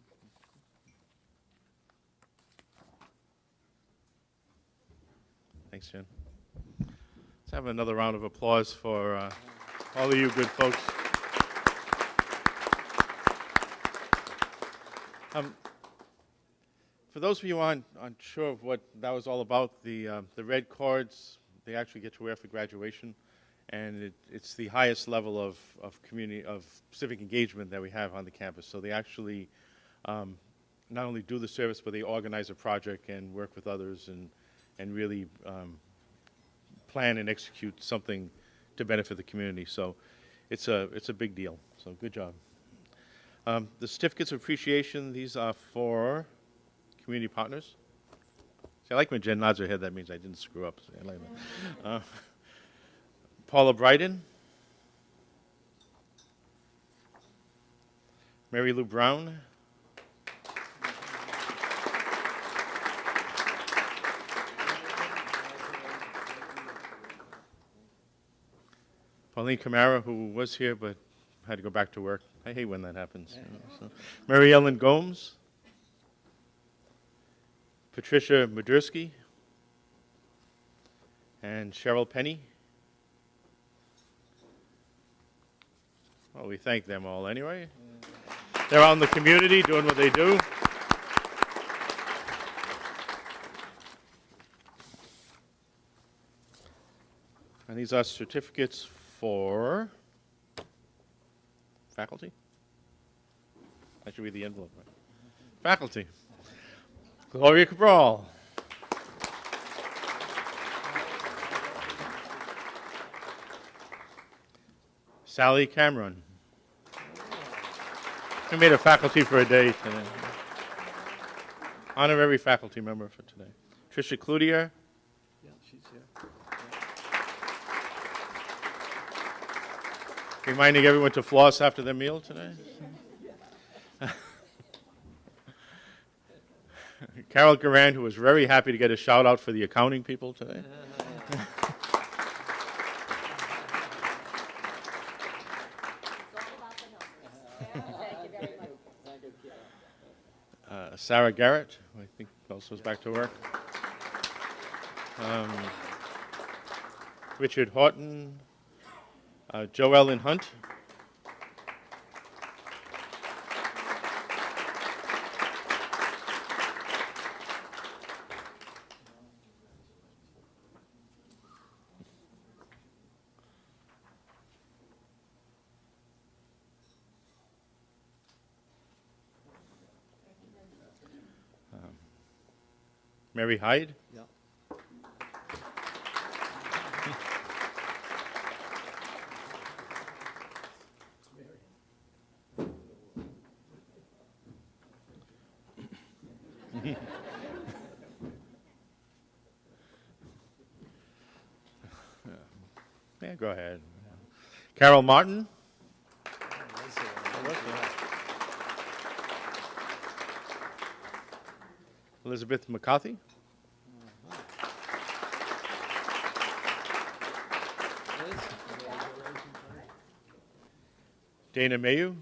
Thanks, Jen. Let's have another round of applause for uh, all of you good folks. Um, For those of you aren't aren't sure of what that was all about, the, uh, the red cards, they actually get to wear for graduation, and it, it's the highest level of, of community, of civic engagement that we have on the campus. So they actually um, not only do the service, but they organize a project and work with others and, and really um, plan and execute something to benefit the community. So it's a, it's a big deal. So good job. Um, the certificates of appreciation, these are for community partners. See, I like when Jen nods her head, that means I didn't screw up. I like that. Uh, Paula Bryden. Mary Lou Brown. Pauline Camara, who was here but had to go back to work. I hate when that happens. you know, so. Mary Ellen Gomes. Patricia Madursky. And Cheryl Penny. Well, we thank them all anyway. They're out in the community doing what they do. And these are certificates for faculty. I should read the envelope. Right? Faculty. Gloria Cabral. Sally Cameron. We made a faculty for a day today. Honorary faculty member for today. Tricia Cloutier. Reminding everyone to floss after their meal today. Carol Garand, who was very happy to get a shout out for the accounting people today. Uh, Sarah Garrett, I think also is back to work. Um, Richard Horton, uh, Joellen Hunt. Um, Mary Hyde. Yeah, go ahead. Carol Martin. Elizabeth McCarthy. Dana Mayu.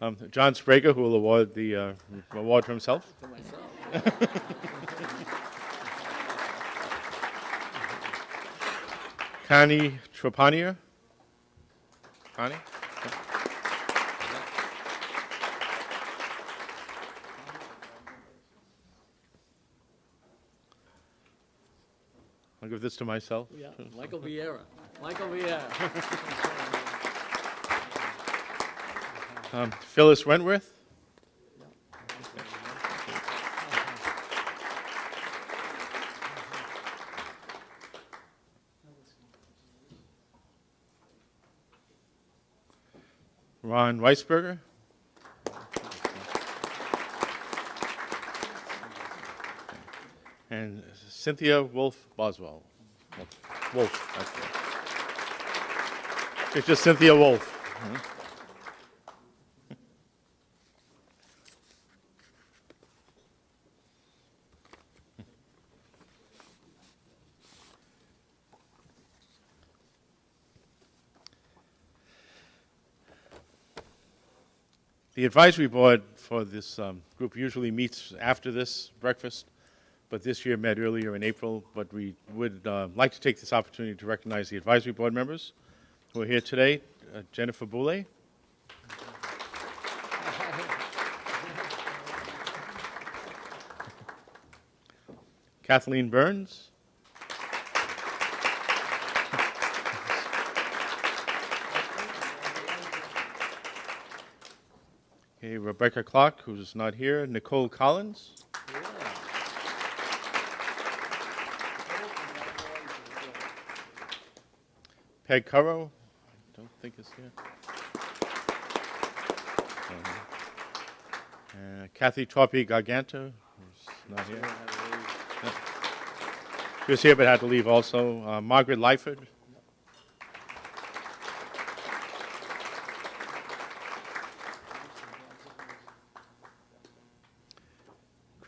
Um, John Sprager, who will award the uh, award for himself. Connie Trapania. Connie? I'll give this to myself. Yeah, Michael Vieira. Michael Vieira. Um, Phyllis Wentworth. Ron Weisberger. And Cynthia Wolf Boswell. Wolf, Wolf. It's just Cynthia Wolf. The advisory board for this um, group usually meets after this breakfast, but this year met earlier in April. But we would uh, like to take this opportunity to recognize the advisory board members who are here today. Uh, Jennifer Boulay. Kathleen Burns. Okay, Rebecca Clark, who's not here. Nicole Collins. Peg Currow, I don't think is here. Uh, Kathy Torpy Garganta, who's not here. She was here but had to leave also. Uh, Margaret Lyford.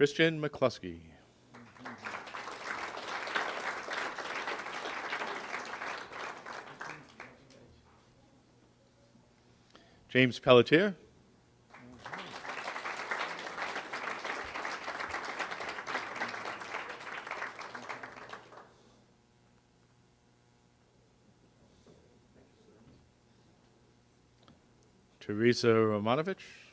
Christian McCluskey. James Pelletier. Teresa Romanovich.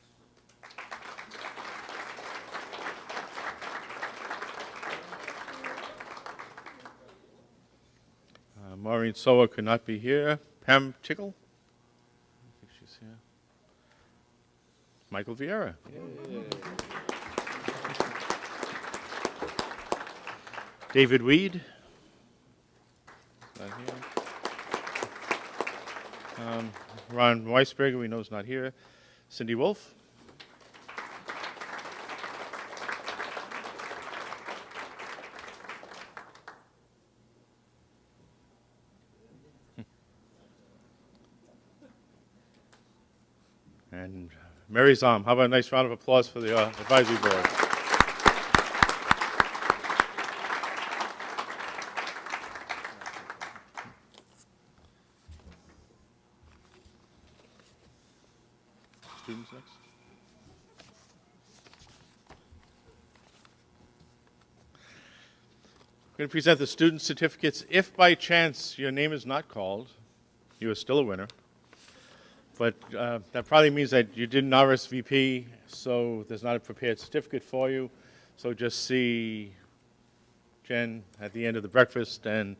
Uh, Maureen Soa could not be here. Pam Tickle? I think she's here. Michael Vieira. David Weed? Not here. Um, Ron Weisberger, we know is not here. Cindy Wolf? And Mary Zahm. How about a nice round of applause for the uh, advisory board? Students next. I'm going to present the student certificates. If by chance your name is not called, you are still a winner. But uh, that probably means that you didn't RSVP, so there's not a prepared certificate for you. So just see Jen at the end of the breakfast, and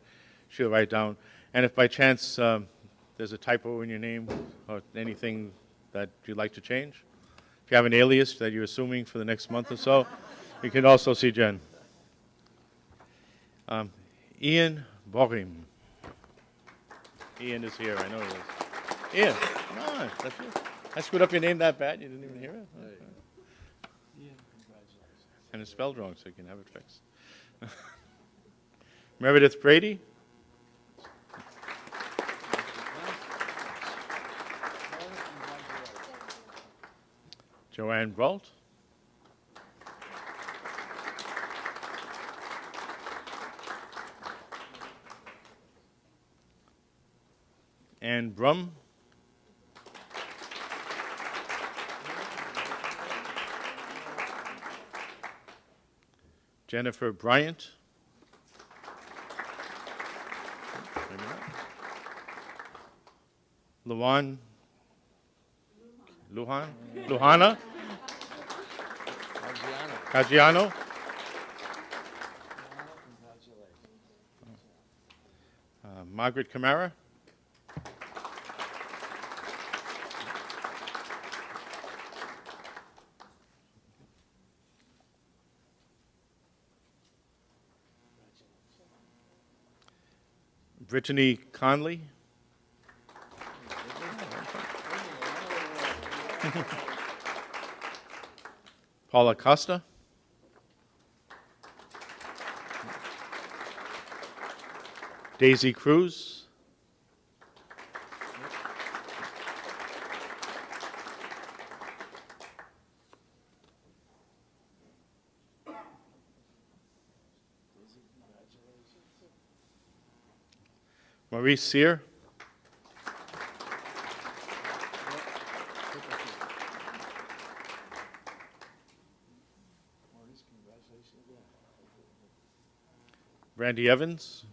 she'll write down. And if by chance um, there's a typo in your name or anything that you'd like to change, if you have an alias that you're assuming for the next month or so, you can also see Jen. Um, Ian Borim. Ian is here, I know he is. Ian, come that's. I screwed up your name that bad, you didn't even hear it? Okay. And it's spelled wrong, so you can have it fixed. Meredith Brady? Joanne Brault? Ann Brum? Jennifer Bryant. Luan Luhan Luhana Caggiano. Uh, Margaret Camara. Brittany Conley? Paula Costa? Daisy Cruz? Maurice Sear? Randy Evans?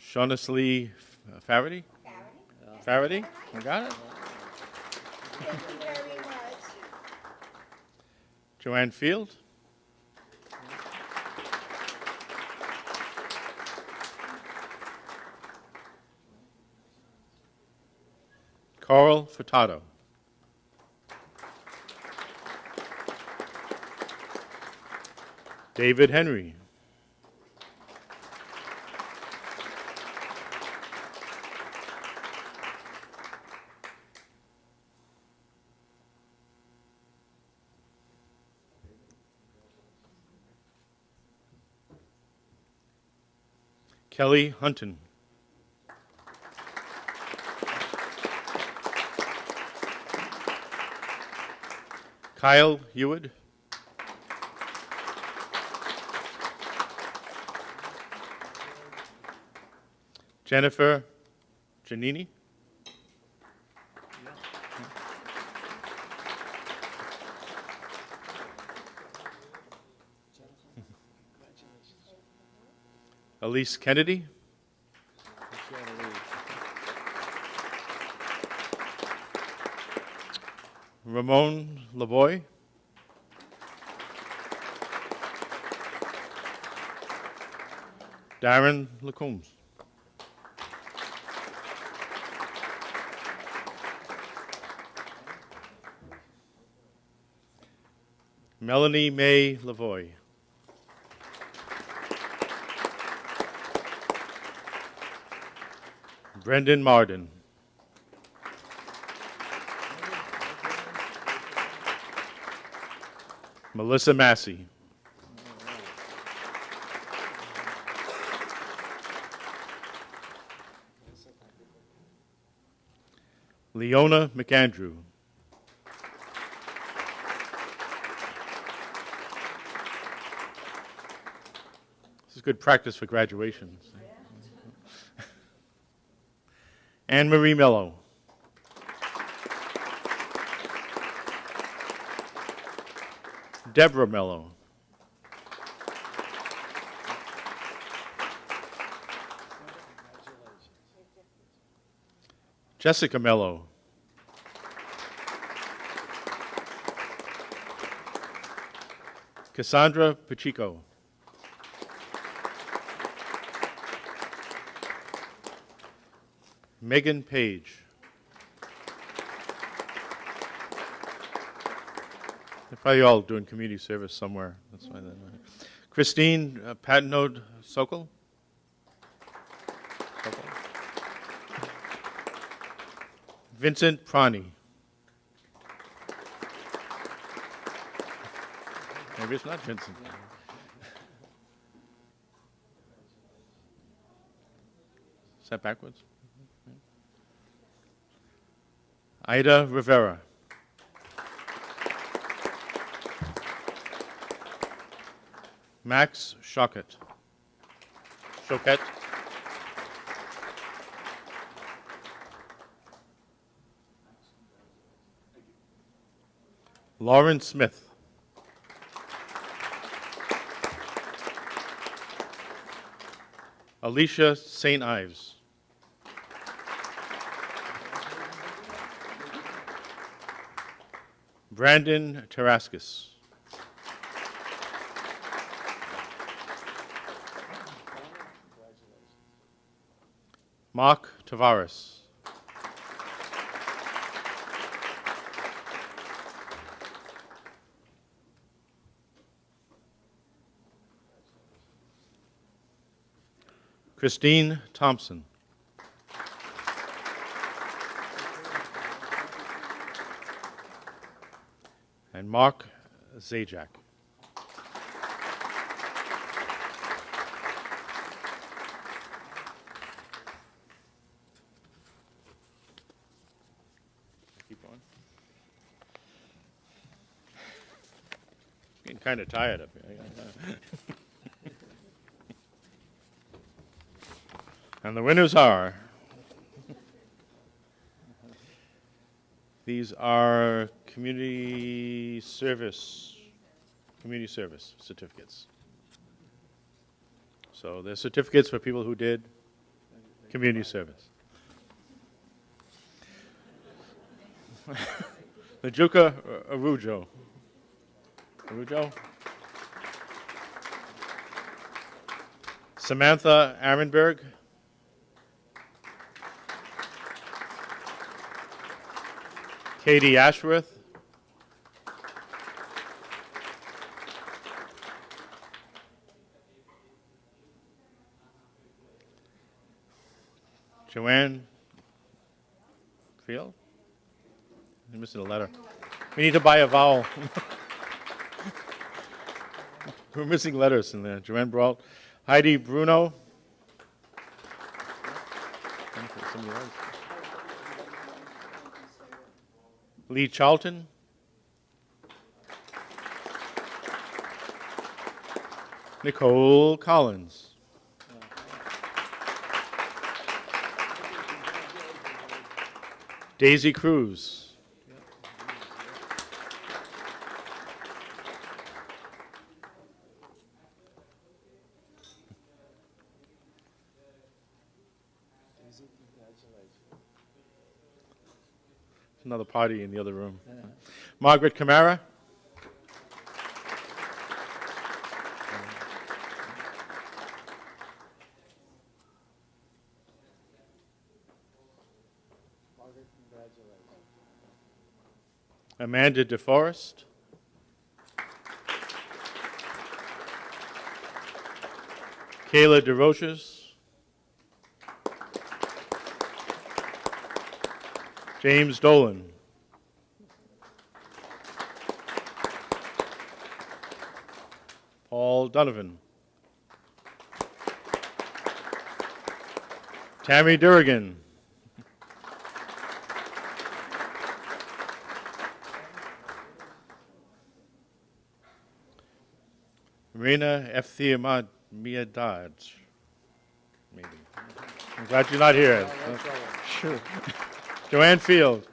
Shaunis Lee Farady? Farady? I got it? Joanne Field? Carl Furtado? David Henry? Kelly Hunton? Kyle Heward? Jennifer Giannini? Elise Kennedy? Ramon Lavoy? Darren Lacoombs? Melanie May Lavoy? Brendan Marden? Melissa Massey? Leona McAndrew? This is good practice for graduations. Anne Marie Mello? Deborah Mello? Jessica Mello? Cassandra Pacheco? Megan Page? They're probably all doing community service somewhere. That's why not. Christine uh, Patnode Sokol? Sokol? Vincent Prani? Maybe it's not Vincent. Is that backwards? Ida Rivera. Max Shockett. Choquette. Lauren Smith. Alicia St. Ives. Brandon Taraskis. Mark Tavares. Christine Thompson. And Mark Zajac. Keep going. Getting kind of tired up here. And the winners are, these are community service, community service certificates. So they're certificates for people who did community service. Najuka uh, Arujo. Arujo? Samantha Arenberg. Katie Ashworth. Joanne Field? You're missing a letter. We need to buy a vowel. We're missing letters in there. Joanne Brault. Heidi Bruno. Lee Charlton. Nicole Collins. Daisy Cruz. Party in the other room. Margaret Camara. Amanda DeForest. Kayla DeRoches. James Dolan. Paul Donovan. Tammy Durrigan. Marina Efthia Miadaj. Maybe. I'm glad you're not here. Oh, sure. Joanne Field.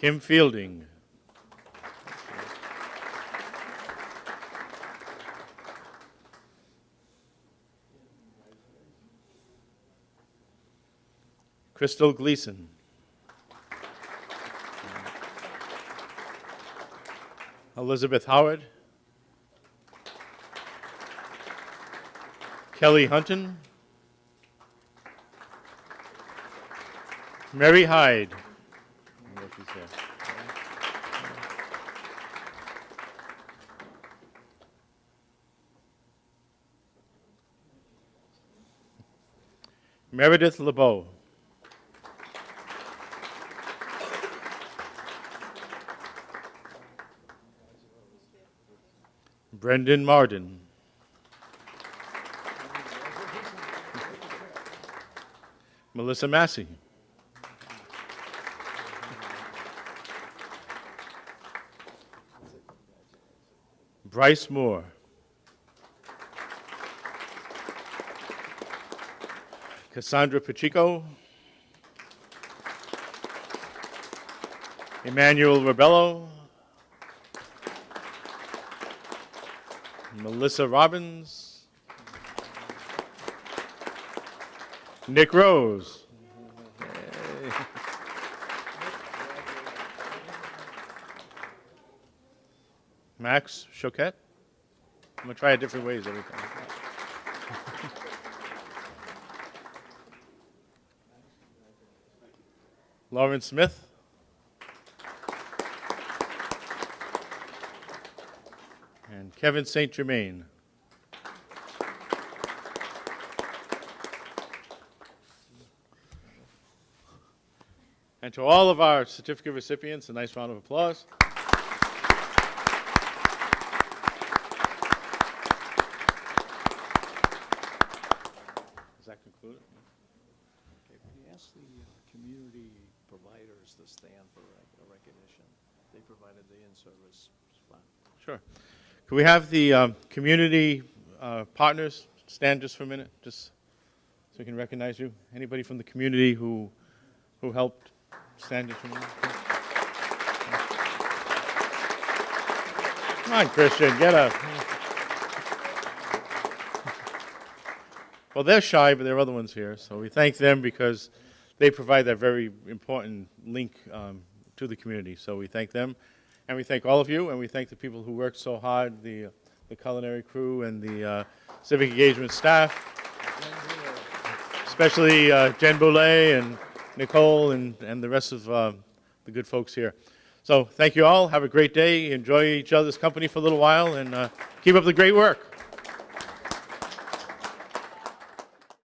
Kim Fielding. Crystal Gleason. Elizabeth Howard. Kelly Hunton. Mary Hyde. I don't know if she's here. Meredith LeBeau. Brendan Marden. Melissa Massey. Bryce Moore. Cassandra Pacheco. Emmanuel Rebello. Melissa Robbins. Nick Rose. Max Choquette. I'm gonna try it different ways every time. Lauren Smith. And Kevin St. Germain. And to all of our certificate recipients, a nice round of applause. Does that conclude it? Okay, we asked the uh, community providers to stand for rec- recognition. They provided the in-service spot. Sure. Could we have the um, community uh, partners stand just for a minute, just so we can recognize you? Anybody from the community who, who helped stand just for a minute? Come on, Christian, get up. Well, they're shy, but there are other ones here, so we thank them because they provide that very important link um, to the community. So we thank them, and we thank all of you, and we thank the people who worked so hard, the, the culinary crew and the uh, civic engagement staff, especially uh, Jen Boulay and Nicole and, and the rest of uh, the good folks here. So thank you all. Have a great day. Enjoy each other's company for a little while, and keep up the great work.